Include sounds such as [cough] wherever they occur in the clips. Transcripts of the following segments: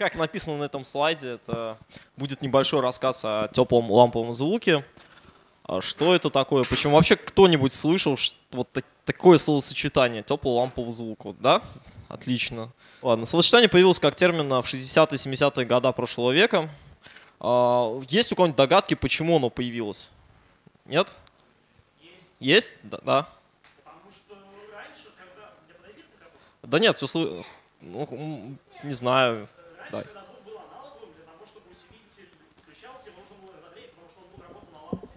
Как написано на этом слайде, это будет небольшой рассказ о теплом ламповом звуке. А что это такое? Почему вообще кто-нибудь слышал вот такое словосочетание теплого лампового звука? Да? Отлично. Ладно, словосочетание появилось как термин в 60-70-е годы прошлого века. А, есть у кого-нибудь догадки, почему оно появилось? Нет? Есть. Есть? Да. да. Потому что раньше, когда... Да нет, все... Ну, не знаю. Раньше, да. когда звук был аналоговым, для того, чтобы усилитель включался, нужно было разогреть, потому что он был работал на лампе.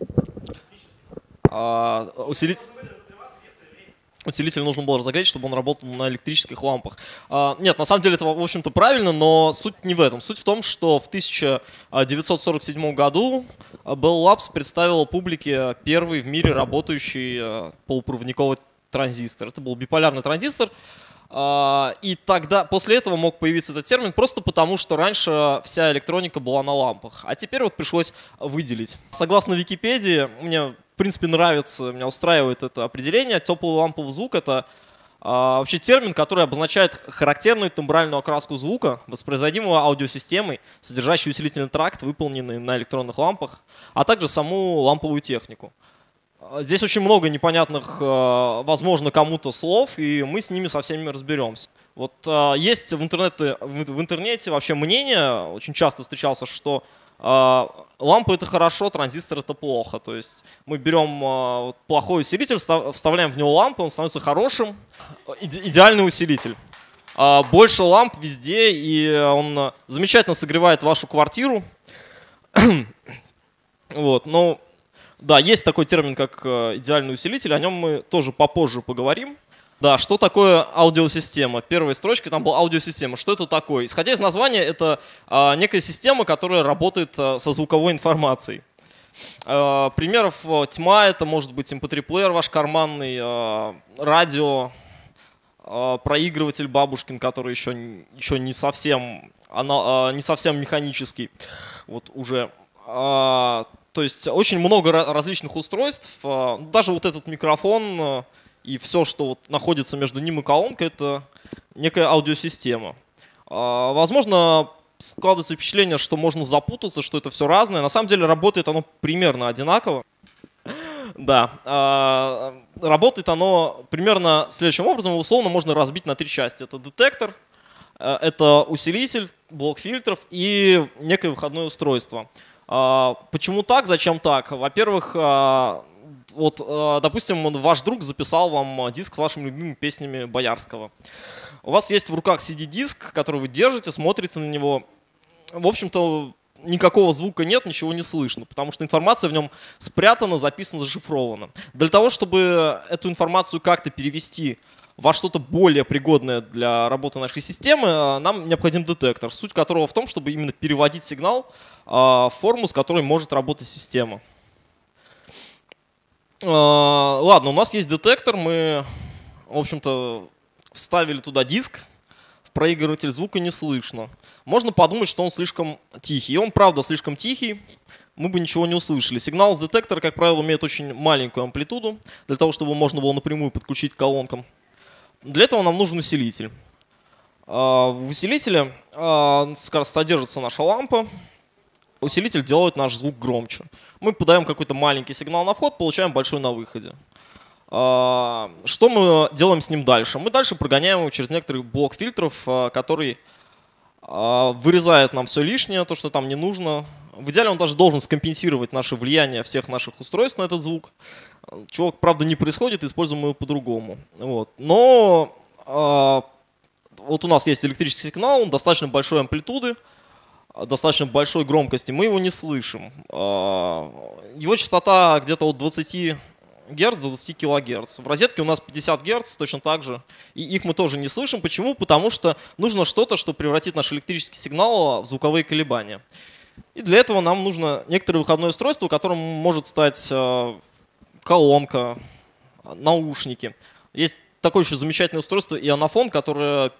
А, усилитель... Усилитель нужно было разогреть, чтобы он работал на электрических лампах. А, нет, на самом деле это, в общем-то, правильно, но суть не в этом. Суть в том, что в 1947 году Bell Labs представила публике первый в мире работающий э, полупроводниковый транзистор. Это был биполярный транзистор, а, и тогда, после этого мог появиться этот термин просто потому, что раньше вся электроника была на лампах. А теперь вот пришлось выделить. Согласно Википедии, мне в принципе нравится, меня устраивает это определение. Теплый ламповый звук — это а, вообще термин, который обозначает характерную тембральную окраску звука, воспроизводимого аудиосистемой, содержащую усилительный тракт, выполненный на электронных лампах, а также саму ламповую технику. Здесь очень много непонятных, э, возможно, кому-то слов, и мы с ними со всеми разберемся. Вот э, есть в интернете, в интернете вообще мнение, очень часто встречался, что лампа это хорошо, транзистор это плохо. То есть мы берем плохой усилитель, вставляем в него лампу, он становится хорошим, идеальный усилитель. Больше ламп везде, и он замечательно согревает вашу квартиру. [clears throat] Вот, но да, есть такой термин, как э, идеальный усилитель, о нем мы тоже попозже поговорим. Да, что такое аудиосистема? Первая строчка там была аудиосистема. Что это такое? Исходя из названия, это а, некая система, которая работает а, со звуковой информацией. А, примеров а, тьма, это может быть mp3-плеер ваш карманный, а, радио, а, проигрыватель бабушкин, который еще, еще не, совсем, она, а, не совсем механический. Вот уже а, то есть очень много различных устройств. Даже вот этот микрофон и все, что вот находится между ним и колонкой, это некая аудиосистема. А, возможно, складывается впечатление, что можно запутаться, что это все разное. На самом деле работает оно примерно одинаково. [laughs] Да, работает оно примерно следующим образом. Условно можно разбить на три части. Это детектор, это усилитель, блок фильтров и некое выходное устройство. А, почему так, зачем так? Во-первых, а, вот, а, допустим, ваш друг записал вам диск с вашими любимыми песнями Боярского. У вас есть в руках CD-диск, который вы держите, смотрите на него. В общем-то, никакого звука нет, ничего не слышно, потому что информация в нем спрятана, записана, зашифрована. Для того, чтобы эту информацию как-то перевести во что-то более пригодное для работы нашей системы, нам необходим детектор, суть которого в том, чтобы именно переводить сигнал а, форму, с которой может работать система. А, ладно, у нас есть детектор, мы, в общем-то, вставили туда диск, в проигрыватель звука не слышно. Можно подумать, что он слишком тихий. И он, правда, слишком тихий, мы бы ничего не услышали. Сигнал с детектора, как правило, имеет очень маленькую амплитуду, для того, чтобы можно было напрямую подключить к колонкам. Для этого нам нужен усилитель. А, в усилителе содержится наша лампа, усилитель делает наш звук громче. Мы подаем какой-то маленький сигнал на вход, получаем большой на выходе. А, что мы делаем с ним дальше? Мы дальше прогоняем его через некоторый блок фильтров, а, который а, вырезает нам все лишнее, то, что там не нужно. В идеале он даже должен скомпенсировать наше влияние всех наших устройств на этот звук. Чего, правда, не происходит, используем его по-другому. Вот. Но вот у нас есть электрический сигнал, он достаточно большой амплитуды, достаточно большой громкости, мы его не слышим. А, его частота где-то от 20 Гц до 20 кГц. В розетке у нас 50 Гц точно так же. И их мы тоже не слышим. Почему? Потому что нужно что-то, что превратит наш электрический сигнал в звуковые колебания. И для этого нам нужно некоторое выходное устройство, которым может стать а, колонка, наушники. Есть такое еще замечательное устройство ионофон, которое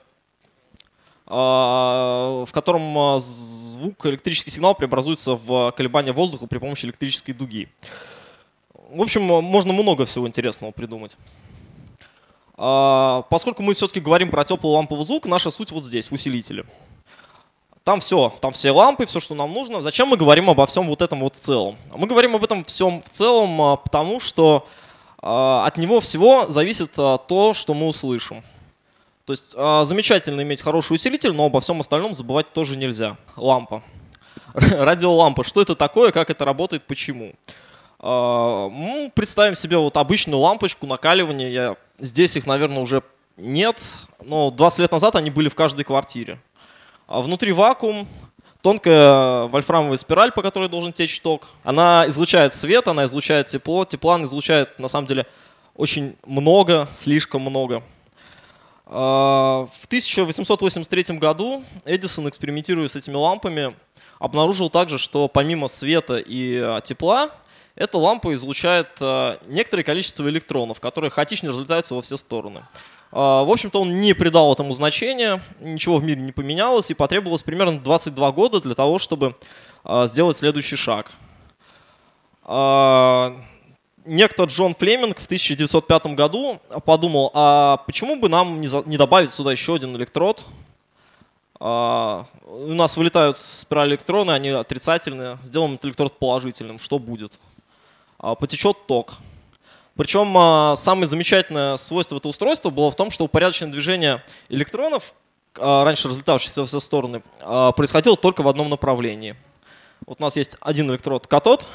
в котором а, звук, электрический сигнал преобразуется в колебания воздуха при помощи электрической дуги. В общем, можно много всего интересного придумать. А, поскольку мы все-таки говорим про теплый ламповый звук, наша суть вот здесь, в усилителе. там все, там все лампы, все, что нам нужно. Зачем мы говорим обо всем вот этом вот в целом? Мы говорим об этом всем в целом, а, потому что а, от него всего зависит а, то, что мы услышим. То есть замечательно иметь хороший усилитель, но обо всем остальном забывать тоже нельзя. Лампа. [laughs] Радиолампа. Что это такое, как это работает, почему? Мы представим себе вот обычную лампочку накаливания. Я, здесь их, наверное, уже нет, но 20 лет назад они были в каждой квартире. А внутри вакуум, тонкая вольфрамовая спираль, по которой должен течь ток. Она излучает свет, она излучает тепло. Тепла она излучает, на самом деле, очень много, слишком много. А, в 1883 году Эдисон, экспериментируя с этими лампами, обнаружил также, что помимо света и а, тепла, эта лампа излучает некоторое количество электронов, которые хаотично разлетаются во все стороны. А, в общем-то, он не придал этому значения, ничего в мире не поменялось, и потребовалось примерно 22 года для того, чтобы а, сделать следующий шаг. А, некто Джон Флеминг в 1905 году подумал, а почему бы нам не добавить сюда еще один электрод? У нас вылетают спирали электроны, они отрицательные, сделаем этот электрод положительным, что будет? Потечет ток. Причем а, самое замечательное свойство этого устройства было в том, что упорядоченное движение электронов, а, раньше разлетавшихся во все стороны, а, происходило только в одном направлении. Вот у нас есть один электрод катод,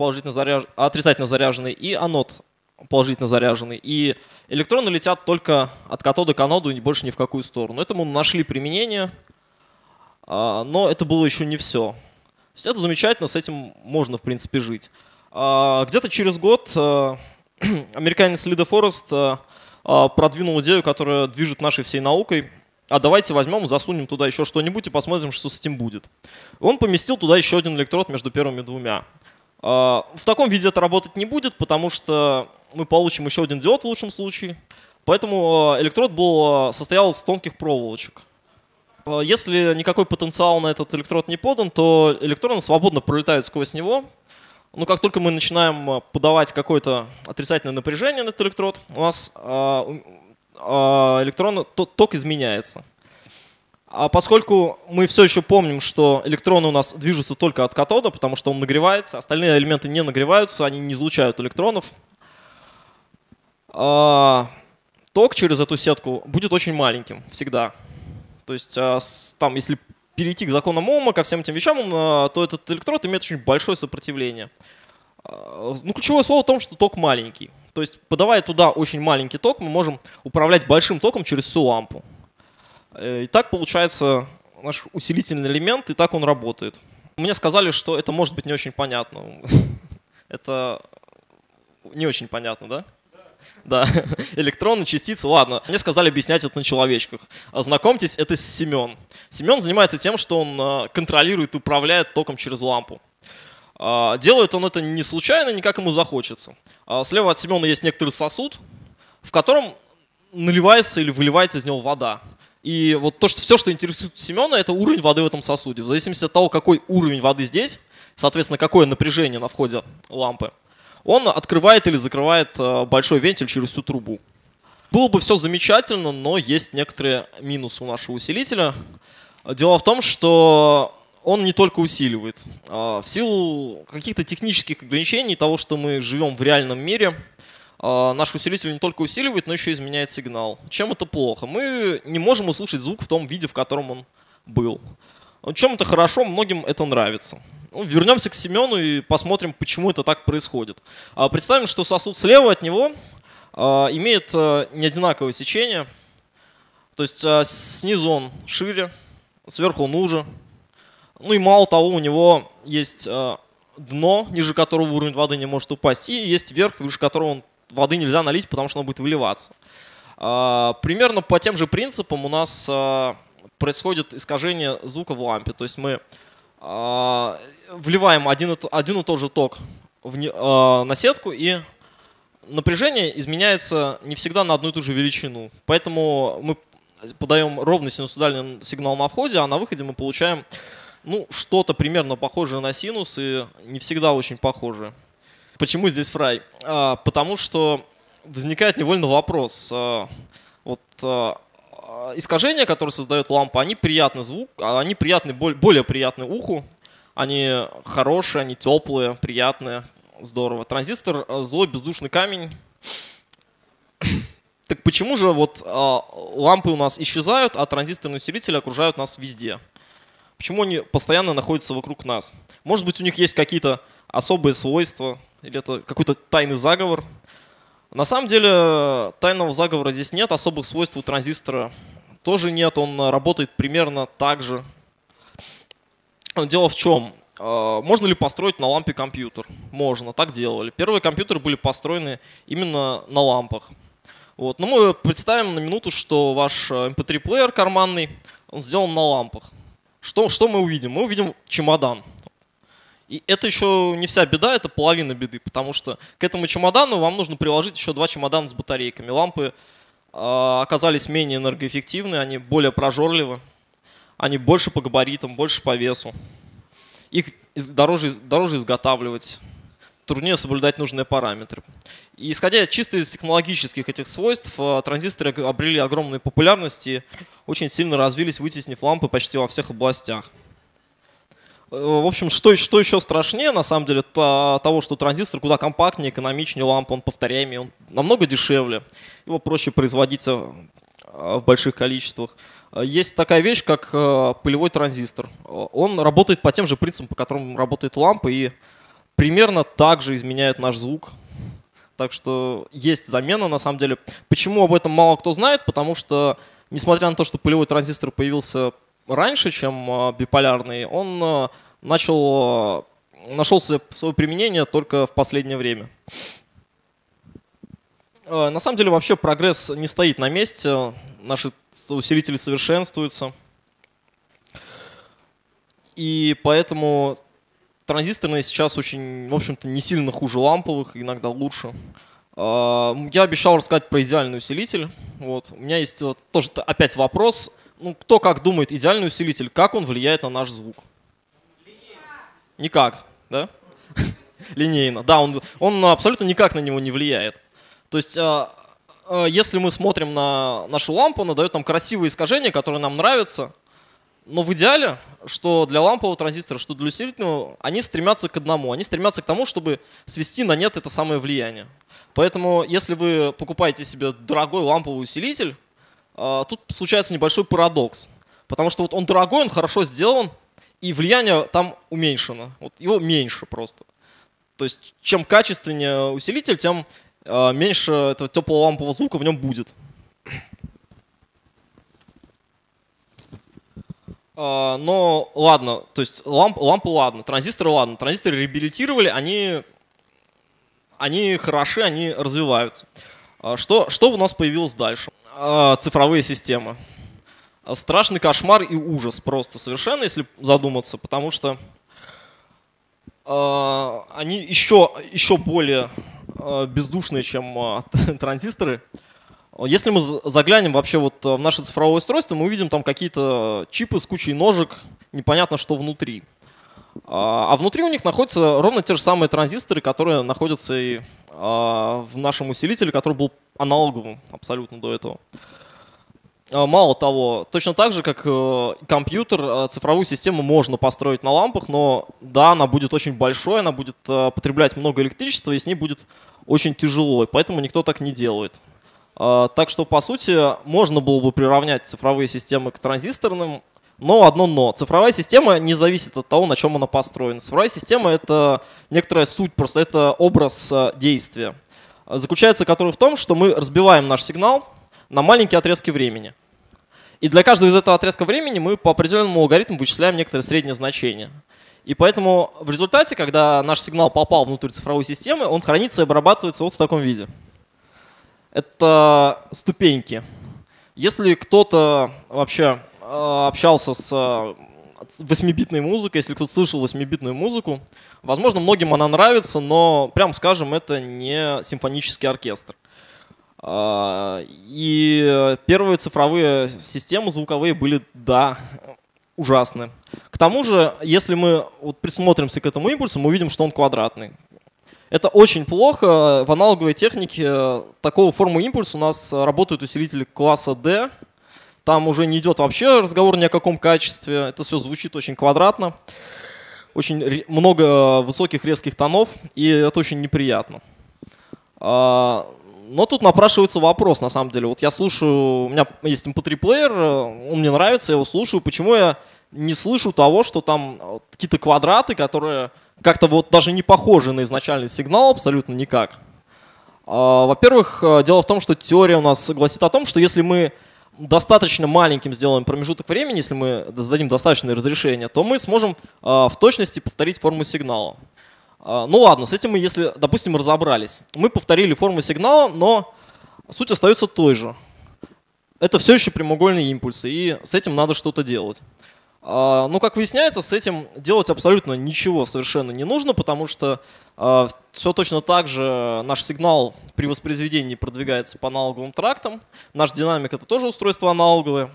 положительно заряж... отрицательно заряженный, и анод положительно заряженный. И электроны летят только от катода к аноду и больше ни в какую сторону. Этому нашли применение, но это было еще не все. То есть это замечательно, с этим можно в принципе жить. А, где-то через год э, [clears throat] американец Лида Форест э, а, продвинул идею, которая движет нашей всей наукой. А давайте возьмем, засунем туда еще что-нибудь и посмотрим, что с этим будет. Он поместил туда еще один электрод между первыми двумя. А, в таком виде это работать не будет, потому что мы получим еще один диод в лучшем случае. Поэтому э, электрод был, состоял из тонких проволочек. Если никакой потенциал на этот электрод не подан, то электроны свободно пролетают сквозь него, ну, как только мы начинаем подавать какое-то отрицательное напряжение на этот электрод, у нас электрон, ток изменяется. А поскольку мы все еще помним, что электроны у нас движутся только от катода, потому что он нагревается, остальные элементы не нагреваются, они не излучают электронов, ток через эту сетку будет очень маленьким всегда. То есть там, если перейти к законам Ома, ко всем этим вещам, а, то этот электрод имеет очень большое сопротивление. А, ну, ключевое слово в том, что ток маленький. То есть, подавая туда очень маленький ток, мы можем управлять большим током через всю лампу. Э, и так получается наш усилительный элемент, и так он работает. Мне сказали, что это может быть не очень понятно. [laughs] Это не очень понятно, да? Да, [laughs] электроны, частицы, ладно. Мне сказали объяснять это на человечках. Знакомьтесь, это Семен. Семен занимается тем, что он а, контролирует и управляет током через лампу. А, делает он это не случайно, не как ему захочется. А, слева от Семена есть некоторый сосуд, в котором наливается или выливается из него вода. И вот то, что все, что интересует Семена, это уровень воды в этом сосуде. В зависимости от того, какой уровень воды здесь, соответственно, какое напряжение на входе лампы, он открывает или закрывает э, большой вентиль через всю трубу. Было бы все замечательно, но есть некоторые минусы у нашего усилителя. Дело в том, что он не только усиливает. А, в силу каких-то технических ограничений того, что мы живем в реальном мире, наш усилитель не только усиливает, но еще изменяет сигнал. Чем это плохо? Мы не можем услышать звук в том виде, в котором он был. Чем это хорошо, многим это нравится. Ну, вернемся к Семену и посмотрим, почему это так происходит. А, представим, что сосуд слева от него а, имеет а, неодинаковое сечение. То есть снизу он шире, сверху он уже. Ну и мало того, у него есть дно, ниже которого уровень воды не может упасть, и есть верх, выше которого воды нельзя налить, потому что он будет выливаться. Примерно по тем же принципам у нас происходит искажение звука в лампе. То есть мы вливаем один, и тот же ток на сетку, и напряжение изменяется не всегда на одну и ту же величину. Поэтому мы подаем ровный синусоидальный сигнал на входе, а на выходе мы получаем ну, что-то примерно похожее на синус и не всегда очень похожее. Почему здесь фрай? А, потому что возникает невольно вопрос. А, вот а, э, искажения, которые создает лампа, они приятный звук, а они приятны, более приятны уху. Они хорошие, они теплые, приятные, здорово. Транзистор – злой бездушный камень. [coughs] Так почему же вот а, лампы у нас исчезают, а транзисторные усилители окружают нас везде? Почему они постоянно находятся вокруг нас? Может быть, у них есть какие-то особые свойства, или это какой-то тайный заговор? На самом деле, тайного заговора здесь нет, особых свойств у транзистора тоже нет, он работает примерно так же. Дело в чем? А, можно ли построить на лампе компьютер? Можно, так делали. Первые компьютеры были построены именно на лампах. Вот. Но мы представим на минуту, что ваш MP3-плеер э, карманный, он сделан на лампах. Что, что мы увидим? Мы увидим чемодан. И это еще не вся беда, это половина беды, потому что к этому чемодану вам нужно приложить еще два чемодана с батарейками. Лампы э, оказались менее энергоэффективны, они более прожорливы, они больше по габаритам, больше по весу. Их дороже, дороже изготавливать труднее соблюдать нужные параметры. И исходя чисто из технологических этих свойств, э, транзисторы обрели огромную популярность и очень сильно развились, вытеснив лампы почти во всех областях. Э, в общем, что, что еще страшнее, на самом деле, то, того, что транзистор куда компактнее, экономичнее лампы, он повторяемый, он намного дешевле, его проще производить э, в больших количествах. Есть такая вещь, как пылевой транзистор. Он работает по тем же принципам, по которым работает лампа, и примерно так же изменяет наш звук. Так что есть замена на самом деле. Почему об этом мало кто знает? Потому что, несмотря на то, что пылевой транзистор появился раньше, чем а, биполярный, он а, начал, а, нашел свое применение только в последнее время. На самом деле вообще прогресс не стоит на месте, наши усилители совершенствуются. И поэтому Транзисторные сейчас очень, в общем-то, не сильно хуже ламповых, иногда лучше. Я обещал рассказать про идеальный усилитель. Вот. У меня есть вот, тоже опять вопрос. Ну, кто как думает, идеальный усилитель, как он влияет на наш звук? Никак, да? [laughs] Линейно. Да, он, он абсолютно никак на него не влияет. То есть, а, а, если мы смотрим на нашу лампу, она дает нам красивые искажения, которые нам нравятся. Но в идеале, что для лампового транзистора, что для усилительного, они стремятся к одному. Они стремятся к тому, чтобы свести на нет это самое влияние. Поэтому, если вы покупаете себе дорогой ламповый усилитель, тут случается небольшой парадокс. Потому что вот он дорогой, он хорошо сделан, и влияние там уменьшено. Вот его меньше просто. То есть, чем качественнее усилитель, тем а, меньше этого теплого лампового звука в нем будет. А, но ладно, то есть ламп, лампы ладно, транзисторы ладно. Транзисторы реабилитировали, они, они хороши, они развиваются. А, что, что у нас появилось дальше? А, цифровые системы. Страшный кошмар и ужас просто совершенно, если задуматься, потому что они еще, еще более бездушные, чем [laughs] транзисторы. Если мы заглянем вообще вот в наше цифровое устройство, мы увидим там какие-то чипы с кучей ножек, непонятно что внутри. А, а внутри у них находятся ровно те же самые транзисторы, которые находятся и а, в нашем усилителе, который был аналоговым абсолютно до этого. А, мало того, точно так же, как э, компьютер, э, цифровую систему можно построить на лампах, но да, она будет очень большой, она будет потреблять много электричества, и с ней будет очень тяжело, и поэтому никто так не делает. Так что, по сути, можно было бы приравнять цифровые системы к транзисторным, но одно но. Цифровая система не зависит от того, на чем она построена. Цифровая система — это некоторая суть, просто это образ э, действия. Заключается который в том, что мы разбиваем наш сигнал на маленькие отрезки времени. И для каждого из этого отрезка времени мы по определенному алгоритму вычисляем некоторое среднее значение. И поэтому в результате, когда наш сигнал попал внутрь цифровой системы, он хранится и обрабатывается вот в таком виде это ступеньки. Если кто-то вообще э, общался с 8-битной э, музыкой, если кто-то слышал 8-битную музыку, возможно, многим она нравится, но, прям скажем, это не симфонический оркестр. А, и первые цифровые системы звуковые были, да, ужасны. К тому же, если мы вот присмотримся к этому импульсу, мы увидим, что он квадратный. Это очень плохо. В аналоговой технике такого формы импульса у нас работают усилители класса D. Там уже не идет вообще разговор ни о каком качестве. Это все звучит очень квадратно. Очень много высоких резких тонов, и это очень неприятно. А, но тут напрашивается вопрос, на самом деле. Вот я слушаю, у меня есть MP3-плеер, эм он мне нравится, я его слушаю. Почему я не слышу того, что там э, какие-то квадраты, которые как-то вот даже не похожи на изначальный сигнал абсолютно никак? А, во-первых, э, дело в том, что теория у нас гласит о том, что если мы достаточно маленьким сделаем промежуток времени, если мы зададим достаточное разрешение, то мы сможем э, в точности повторить форму сигнала. А, ну ладно, с этим мы, если, допустим, разобрались. Мы повторили форму сигнала, но суть остается той же. Это все еще прямоугольные импульсы, и с этим надо что-то делать. А, ну, как выясняется, с этим делать абсолютно ничего совершенно не нужно, потому что а, все точно так же наш сигнал при воспроизведении продвигается по аналоговым трактам. Наш динамик — это тоже устройство аналоговое.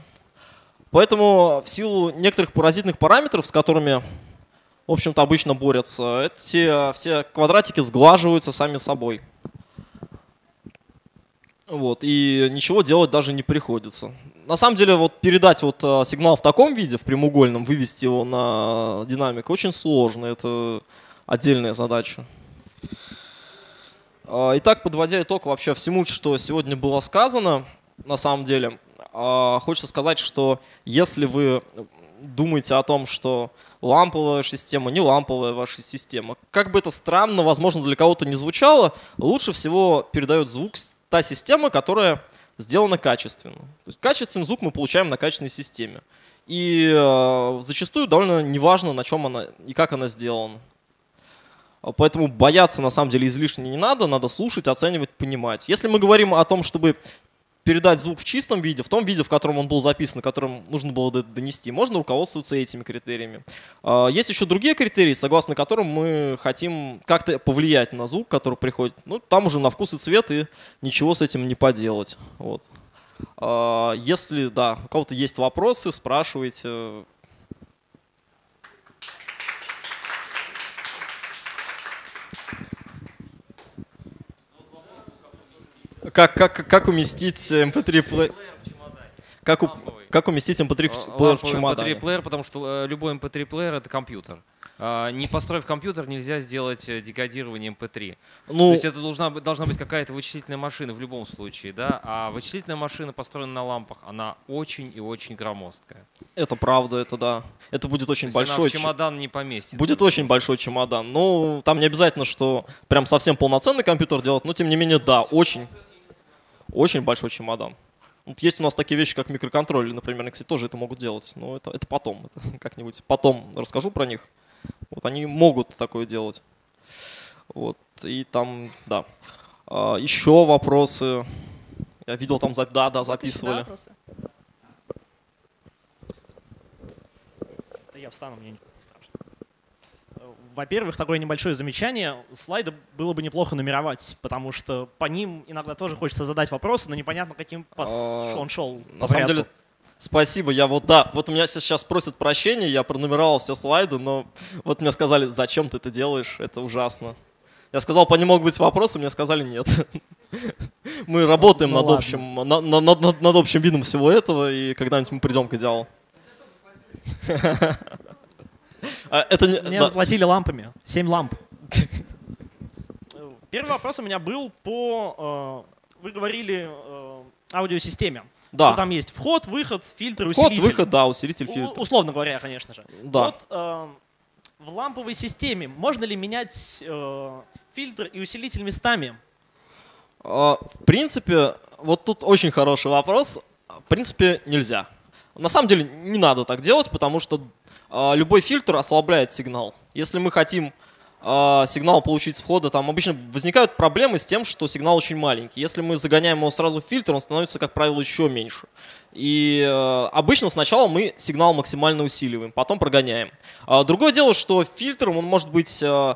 Поэтому в силу некоторых паразитных параметров, с которыми в общем-то, обычно борются. Эти все квадратики сглаживаются сами собой. Вот, и ничего делать даже не приходится. На самом деле, вот передать вот э, сигнал в таком виде, в прямоугольном, вывести его на динамик, очень сложно. Это отдельная задача. А, итак, подводя итог вообще всему, что сегодня было сказано, на самом деле, а, хочется сказать, что если вы думаете о том, что ламповая система, не ламповая ваша система. Как бы это странно, возможно, для кого-то не звучало, лучше всего передает звук та система, которая сделана качественно. То есть качественный звук мы получаем на качественной системе. И э, зачастую довольно неважно, на чем она и как она сделана. Поэтому бояться на самом деле излишне не надо, надо слушать, оценивать, понимать. Если мы говорим о том, чтобы передать звук в чистом виде, в том виде, в котором он был записан, которым нужно было донести, можно руководствоваться этими критериями. А, есть еще другие критерии, согласно которым мы хотим как-то повлиять на звук, который приходит. Ну, там уже на вкус и цвет, и ничего с этим не поделать. Вот. А, если, да, у кого-то есть вопросы, спрашивайте. Как, как, как уместить MP3 плеер? Как, у, как уместить MP3 плеер в чемодане? MP3 плеер, потому что э, любой MP3 плеер это компьютер. А, не построив компьютер, нельзя сделать э, декодирование MP3. Ну, То есть это должна, должна быть какая-то вычислительная машина в любом случае, да? А вычислительная машина, построена на лампах, она очень и очень громоздкая. Это правда, это да. Это будет очень То большой. Она в чемодан не поместится. Будет очень большой чемодан. Ну, там не обязательно, что прям совсем полноценный компьютер делать, но тем не менее, да, очень очень большой чемодан. Вот есть у нас такие вещи, как микроконтроллеры, например, кстати, тоже это могут делать, но это, это потом, это [laughs] как-нибудь потом расскажу про них. Вот они могут такое делать. Вот, и там, да. А, еще вопросы. Я видел там, да, да, записывали. Вопросы? Да я встану, мне не во-первых, такое небольшое замечание. Слайды было бы неплохо нумеровать, потому что по ним иногда тоже хочется задать вопросы, но непонятно, каким а, он шел. На самом деле, спасибо. Я вот, да, вот у меня сейчас просят прощения, я пронумеровал все слайды, но вот мне сказали, зачем ты это делаешь, это ужасно. Я сказал, по ним могут быть вопросы, мне сказали нет. [laughs] Мы работаем ну, над, общим, на, на, над, над общим видом всего этого, и когда-нибудь мы придем к идеалу. [laughs] А, это не, Мне да. заплатили лампами. Семь ламп. [laughs] Первый вопрос у меня был по... Э, вы говорили э, аудиосистеме. Да. Что там есть вход, выход, фильтр, вход, усилитель. Вход, выход, да, усилитель, фильтр. условно говоря, конечно же. Да. Вот э, в ламповой системе можно ли менять э, фильтр и усилитель местами? Э, в принципе, вот тут очень хороший вопрос. В принципе, нельзя. На самом деле не надо так делать, потому что а, любой фильтр ослабляет сигнал. Если мы хотим а, сигнал получить с входа, там обычно возникают проблемы с тем, что сигнал очень маленький. Если мы загоняем его сразу в фильтр, он становится, как правило, еще меньше. И э, обычно сначала мы сигнал максимально усиливаем, потом прогоняем. А, другое дело, что фильтром он может быть э,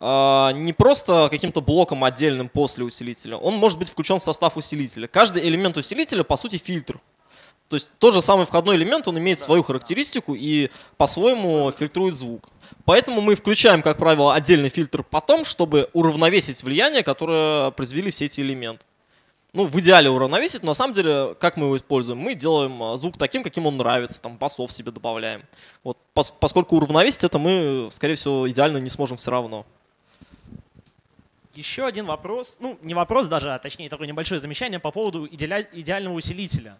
э, не просто каким-то блоком отдельным после усилителя, он может быть включен в состав усилителя. Каждый элемент усилителя, по сути, фильтр. То есть тот же самый входной элемент, он имеет свою характеристику и по-своему фильтрует звук. Поэтому мы включаем, как правило, отдельный фильтр потом, чтобы уравновесить влияние, которое произвели все эти элементы. ну, в идеале уравновесить, но на самом деле, как мы его используем? Мы делаем а, звук таким, каким он нравится, там, басов себе добавляем. Вот, пос поскольку уравновесить это мы, скорее всего, идеально не сможем все равно. Еще один вопрос, ну, не вопрос даже, а точнее такое небольшое замечание по поводу идеального усилителя.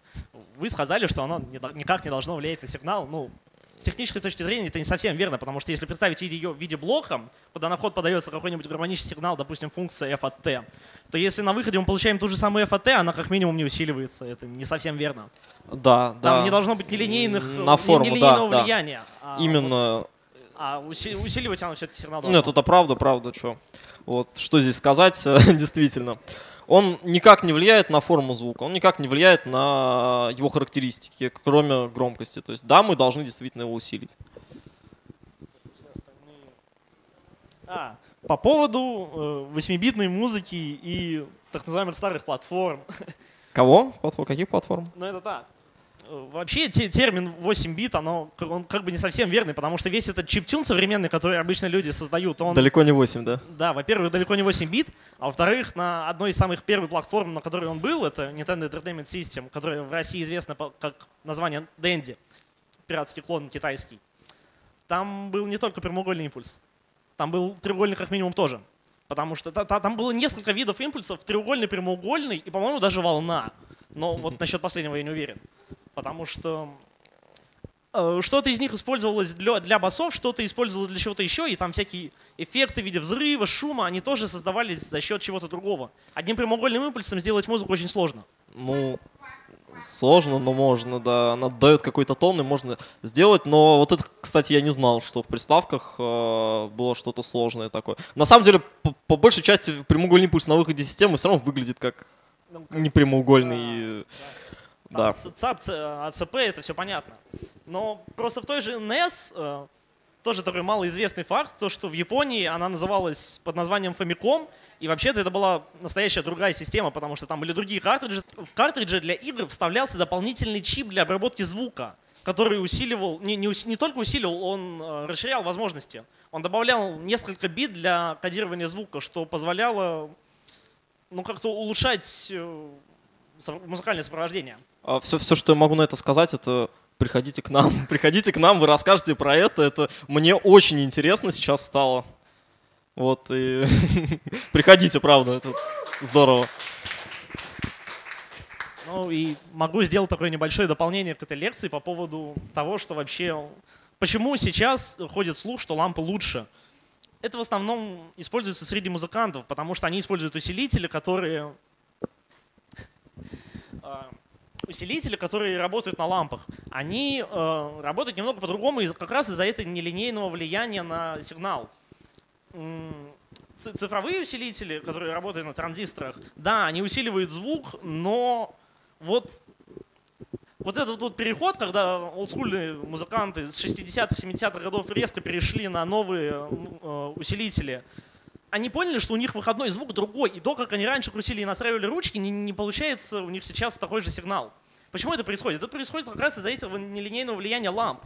Вы сказали, что оно никак не должно влиять на сигнал. Ну, с технической точки зрения это не совсем верно, потому что если представить ее в виде блока, куда на вход подается какой-нибудь гармонический сигнал, допустим, функция f от t, то если на выходе мы получаем ту же самую f от t, она как минимум не усиливается. Это не совсем верно. Да, да. Там не должно быть нелинейных, на форму, нелинейного да, влияния. Да. А Именно. Вот, а усиливать оно все-таки сигнал должно. Нет, это правда, правда, что. Вот что здесь сказать, [laughs] действительно он никак не влияет на форму звука, он никак не влияет на его характеристики, кроме громкости. То есть да, мы должны действительно его усилить. А, по поводу э, 8-битной музыки и так называемых старых платформ. [laughs] Кого? Платформ? Каких платформ? Ну это так. Вообще термин 8 бит, оно, он как бы не совсем верный, потому что весь этот чиптюн современный, который обычно люди создают, он... Далеко не 8, да? Да, во-первых, далеко не 8 бит, а во-вторых, на одной из самых первых платформ, на которой он был, это Nintendo Entertainment System, которая в России известна как название Dendy, пиратский клон китайский. Там был не только прямоугольный импульс, там был треугольный как минимум тоже. Потому что там было несколько видов импульсов, треугольный, прямоугольный и, по-моему, даже волна. Но вот [laughs] насчет последнего я не уверен потому что э, что-то из них использовалось для, для басов, что-то использовалось для чего-то еще, и там всякие эффекты в виде взрыва, шума, они тоже создавались за счет чего-то другого. Одним прямоугольным импульсом сделать музыку очень сложно. Ну, сложно, но можно, да. Она дает какой-то тон, и можно сделать. Но вот это, кстати, я не знал, что в приставках э, было что-то сложное такое. На самом деле, по, по большей части, прямоугольный импульс на выходе системы все равно выглядит как ну, непрямоугольный. Да, да. ЦАП, АЦП, это все понятно. Но просто в той же NES э, тоже такой малоизвестный факт, то, что в Японии она называлась под названием Famicom, и вообще-то это была настоящая другая система, потому что там были другие картриджи. В картридже для игр вставлялся дополнительный чип для обработки звука, который усиливал, не, не, не только усиливал, он э, расширял возможности. Он добавлял несколько бит для кодирования звука, что позволяло ну, как-то улучшать э, музыкальное сопровождение. Все, а все, что я могу на это сказать, это приходите к нам. [laughs] приходите к нам, вы расскажете про это. Это мне очень интересно сейчас стало. Вот, и [laughs] приходите, правда, это здорово. Ну и могу сделать такое небольшое дополнение к этой лекции по поводу того, что вообще... Почему сейчас ходит слух, что лампы лучше? Это в основном используется среди музыкантов, потому что они используют усилители, которые а, усилители, которые работают на лампах, они э, работают немного по-другому как раз из-за этого нелинейного влияния на сигнал. Цифровые усилители, которые работают на транзисторах, да, они усиливают звук, но вот вот этот вот переход, когда олдскульные музыканты с 60-х, 70-х годов резко перешли на новые э, усилители, они поняли, что у них выходной звук другой, и то, как они раньше крутили и настраивали ручки, не, не получается у них сейчас такой же сигнал. Почему это происходит? Это происходит как раз из-за этого нелинейного влияния ламп.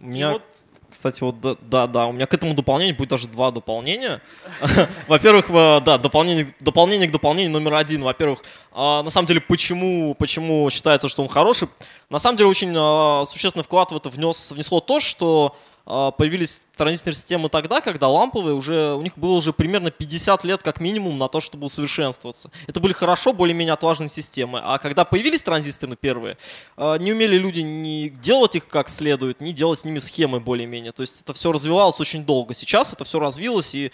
У меня, вот... кстати, вот да, да, да, у меня к этому дополнению будет даже два дополнения. [laughs] Во-первых, да, дополнение, дополнение к дополнению номер один. Во-первых, а, на самом деле, почему, почему считается, что он хороший? На самом деле, очень а, существенный вклад в это внес, внесло то, что появились транзисторные системы тогда, когда ламповые уже, у них было уже примерно 50 лет как минимум на то, чтобы усовершенствоваться. Это были хорошо, более-менее отлаженные системы. А когда появились транзисторы первые, а, не умели люди ни делать их как следует, ни делать с ними схемы более-менее. То есть это все развивалось очень долго. Сейчас это все развилось, и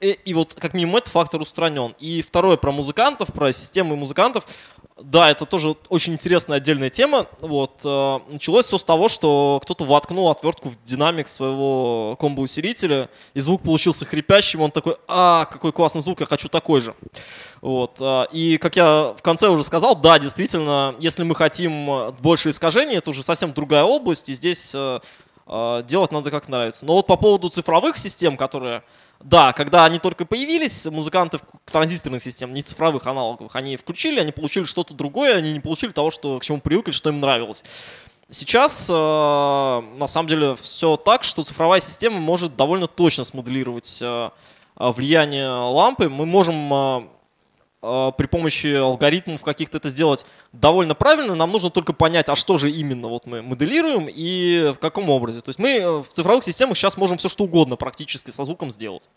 и, и вот как минимум этот фактор устранен. И второе про музыкантов, про системы музыкантов. Да, это тоже очень интересная отдельная тема. Вот, э, началось все с того, что кто-то воткнул отвертку в динамик своего комбо-усилителя, и звук получился хрипящим, он такой, а, какой классный звук, я хочу такой же. Вот, э, и как я в конце уже сказал, да, действительно, если мы хотим больше искажений, это уже совсем другая область, и здесь э, э делать надо как нравится. Но вот по поводу цифровых систем, которые да, когда они только появились, музыканты транзисторных систем, не цифровых аналоговых, они включили, они получили что-то другое, они не получили того, что, к чему привыкли, что им нравилось. Сейчас, э, на самом деле, все так, что цифровая система может довольно точно смоделировать э, влияние лампы. Мы можем э, э, при помощи алгоритмов каких-то это сделать довольно правильно. Нам нужно только понять, а что же именно вот мы моделируем и в каком образе. То есть мы в цифровых системах сейчас можем все что угодно практически со звуком сделать.